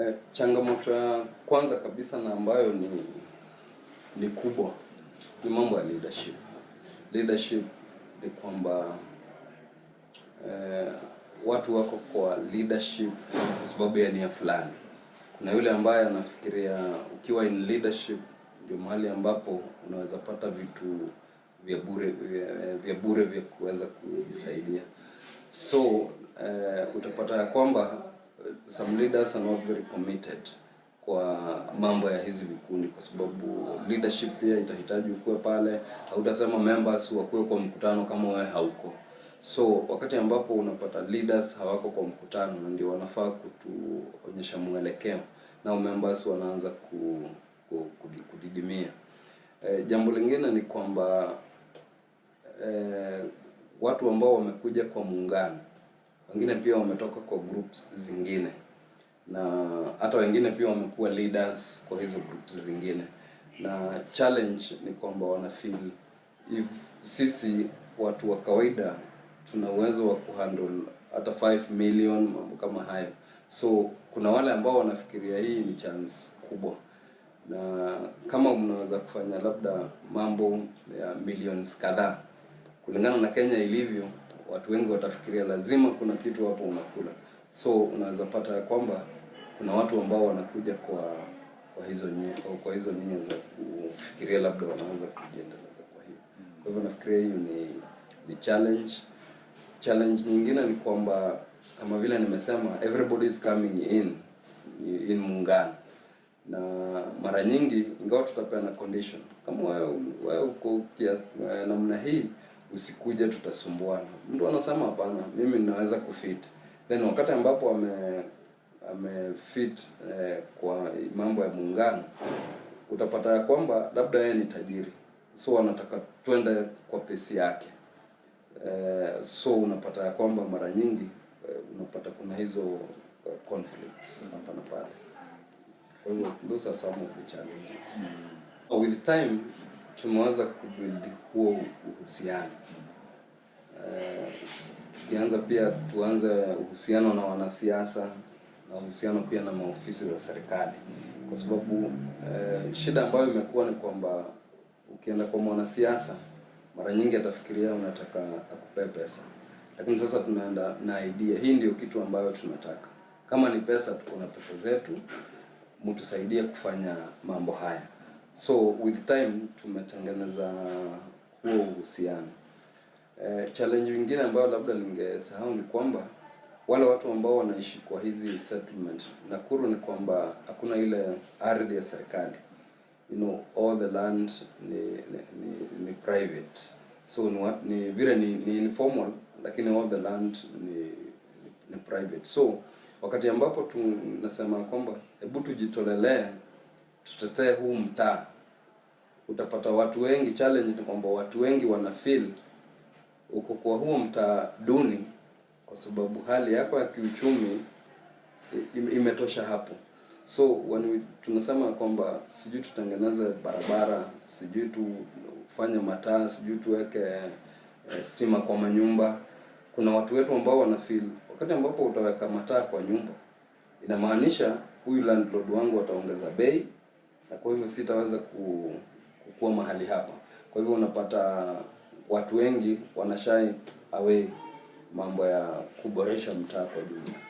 Eh, changamoto ya kwanza kabisa na ambayo ni ni kubwa ni mambo ya leadership. Leadership ni kwamba eh, watu wako kwa leadership kwa sababu ya nia fulani. Kuna yule ambaye anafikiria ukiwa in leadership ndio mahali ambapo unaweza pata vitu vya bure vya, vya bure vya kuweza kujisaidia. So eh, utapata ya kwamba some leaders are not very committed kwa mambo ya hizi vikundi, kwa sababu leadership pia itahitaji ukuwe pale. Hautasema members wakuwe kwa mkutano kama wewe hauko. So wakati ambapo unapata leaders hawako kwa mkutano, na ndio wanafaa kutuonyesha mwelekeo, nao members wanaanza ku, ku, ku, kudidimia. E, jambo lingine ni kwamba e, watu ambao wamekuja kwa muungano, wengine pia wametoka kwa groups zingine, na hata wengine pia wamekuwa leaders kwa hizo groups zingine, na challenge ni kwamba wana feel if sisi watu wa kawaida tuna uwezo wa kuhandle hata 5 million mambo kama hayo, so kuna wale ambao wanafikiria hii ni chance kubwa. Na kama mnaweza kufanya labda mambo ya millions kadhaa kulingana na Kenya ilivyo, watu wengi watafikiria lazima kuna kitu hapo unakula. So unaweza pata ya kwamba kuna watu ambao wanakuja kwa kwa hizo nye, kwa hizo nia za kufikiria labda wanaweza kujiendeleza kwa hiyo. Kwa hivyo nafikiria hiyo ni ni challenge. Challenge nyingine ni kwamba kama vile nimesema, everybody is coming in in muungano na mara nyingi ingawa tutapeana condition kama wewe wewe uko eh, namna hii usikuje tutasumbuana. Mtu anasema hapana mimi ninaweza kufit. Then wakati ambapo ame amefit eh, kwa mambo ya muungano utapata ya kwamba labda yeye ni tajiri. So anataka twende kwa pesi yake. Eh, so unapata ya kwamba mara nyingi eh, unapata kuna hizo uh, conflicts hapa na pale. Kwa hivyo those are some of the challenges. With time tumeweza kubuild huo uhusiano. Tukianza tukianza pia tuanze uhusiano na wanasiasa na uhusiano pia na maofisi za serikali, kwa sababu eh, shida ambayo imekuwa ni kwamba ukienda kwa mwanasiasa mara nyingi atafikiria unataka akupe pesa, lakini sasa tunaenda na idea. Hii ndio kitu ambayo tunataka. Kama ni pesa, tuko na pesa zetu, mtusaidie kufanya mambo haya. So with time tumetengeneza huo uhusiano. E, challenge nyingine ambayo labda ningesahau ni kwamba wale watu ambao wanaishi kwa hizi settlement Nakuru ni kwamba hakuna ile ardhi ya serikali. You know, all the land ni ni, ni, ni private. So ni, ni vile ni, ni informal lakini all the land ni, ni, ni private. So wakati ambapo tunasema kwamba hebu tujitolelee tutetee huu mtaa, utapata watu wengi. Challenge ni kwamba watu wengi wana feel uko kwa huo mtaa duni, kwa sababu hali yako ya kiuchumi imetosha hapo. So when tunasema kwamba sijui tutengeneze barabara, sijui tufanye mataa, sijui tuweke eh, stima kwa manyumba. Kuna watu wetu ambao wana feel wakati ambapo utaweka mataa kwa nyumba, inamaanisha huyu landlord wangu ataongeza bei, na kwa hivyo sitaweza ku, kukua mahali hapa. Kwa hivyo unapata watu wengi wanashai away mambo ya kuboresha mtaa kwa jumla.